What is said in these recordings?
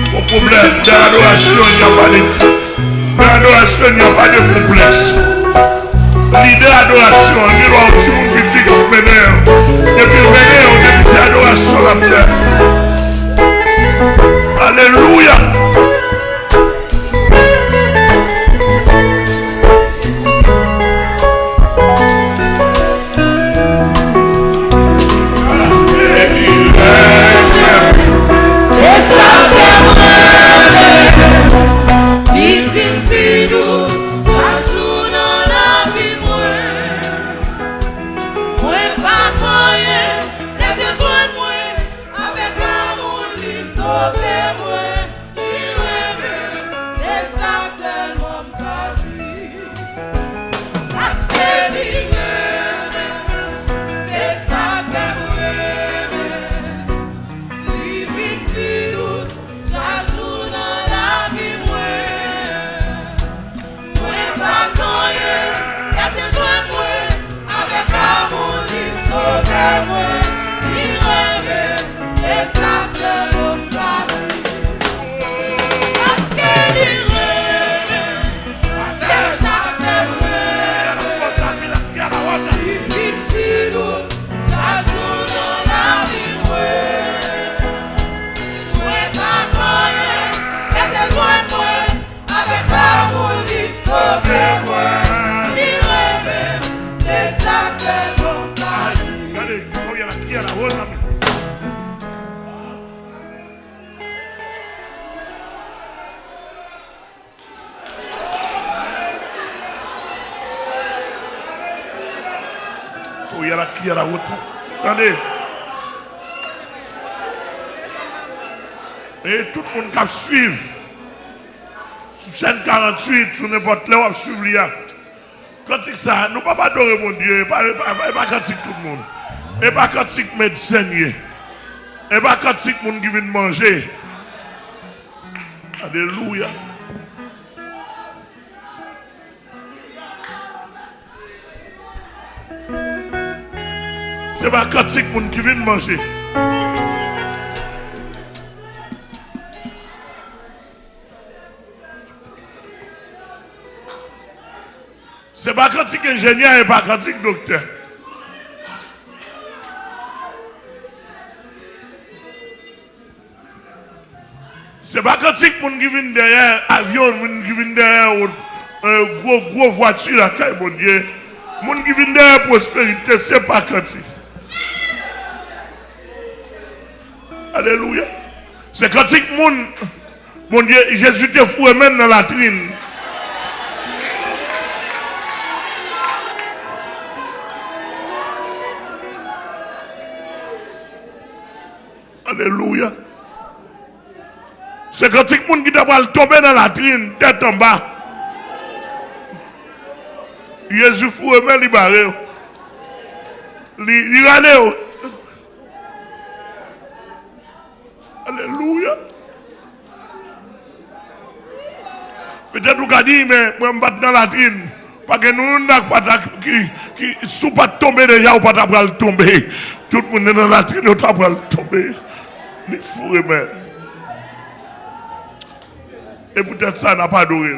Mon problème d'adoration, il n'y a pas de D'adoration, il n'y a pas de complexe. L'idée d'adoration, il doit aussi mon petit qui m'énerve. Depuis le vénère, depuis cette adoration la plaît. Alléluia. Y a la qui à la route. Attendez. Et tout le monde qui suivre. Sur chaîne 48, sur n'importe va suivre. Quand ça, nous ne pouvons pas adorer mon Dieu. Pas, pas, tout le monde. Et pas il médecin. Et pas il monde qui vient manger. Alléluia. C'est pas il monde qui vient manger. C'est pas il ingénieur et pas il docteur. C'est pas quand monde qui vient derrière avion, qui vient derrière euh, gros gros voiture là, quand mon qui vient derrière prospérité, c'est pas quand. Alléluia. C'est quand il monde, mon Dieu, Jésus te fou même dans la trine. Se katik moun ki te pal tombe nan la trin, tèt an ba. Yezou fure men li bare yo. Li, li rane yo. Aleluya. Petè tou ka di, mwen bat nan la trin. Pake nou nan patak ki, ki sou pat tombe deja ou pat ap pral tombe. Tout moun nan la trin ou ta pral tombe. Li fure men. Et peut-être ça n'a pas adoré.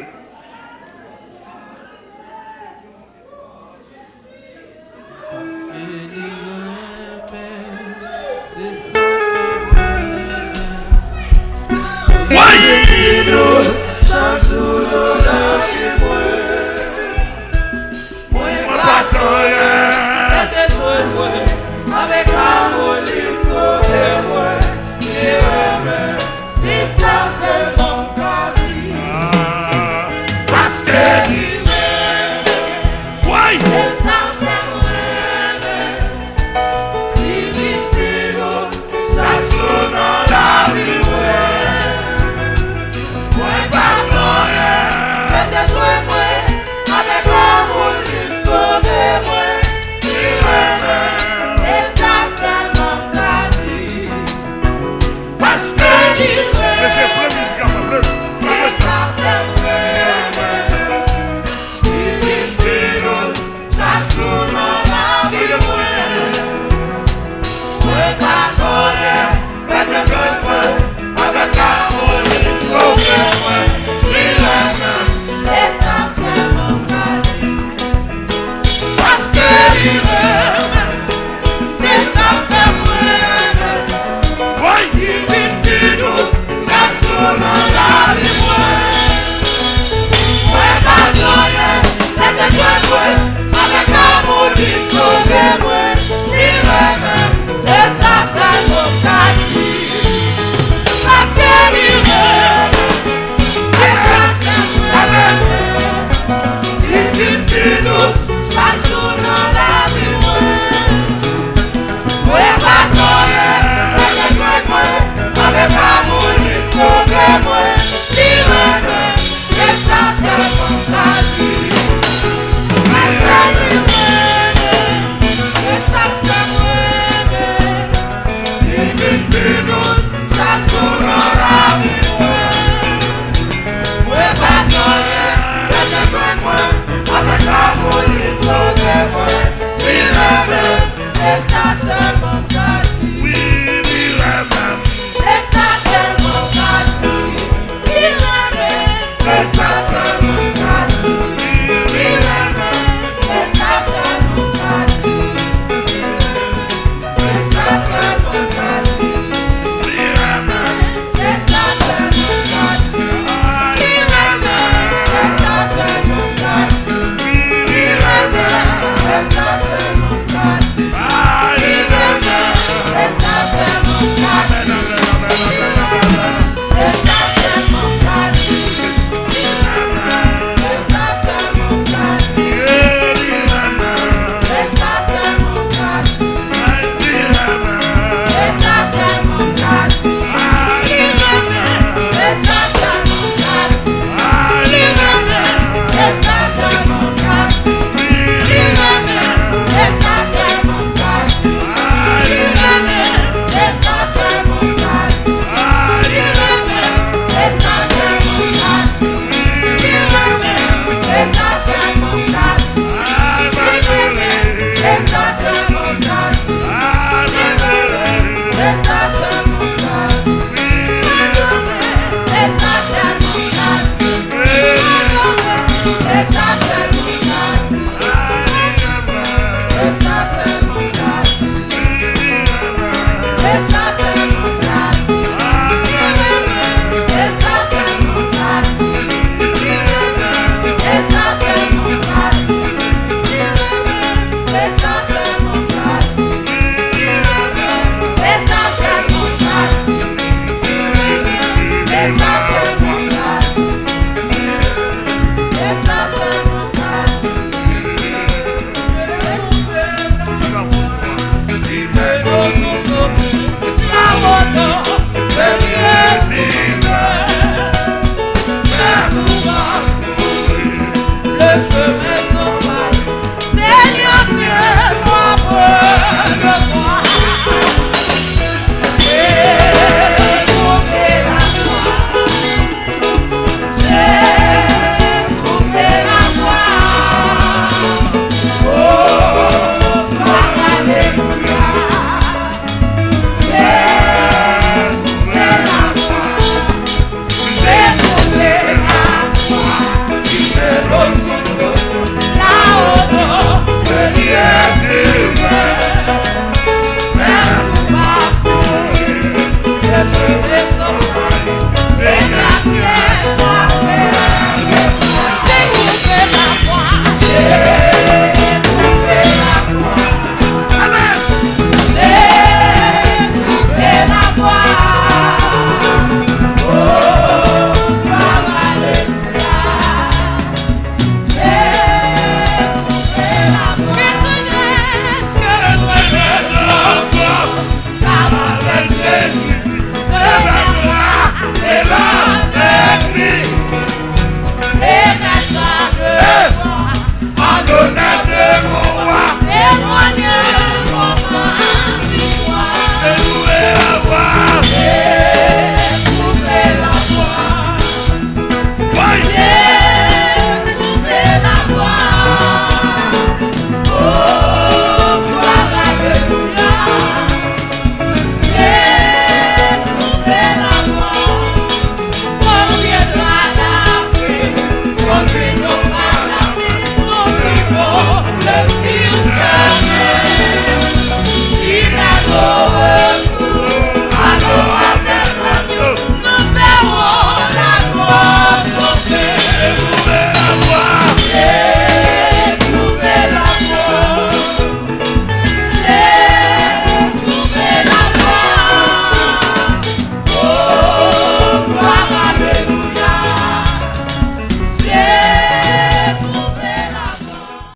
you.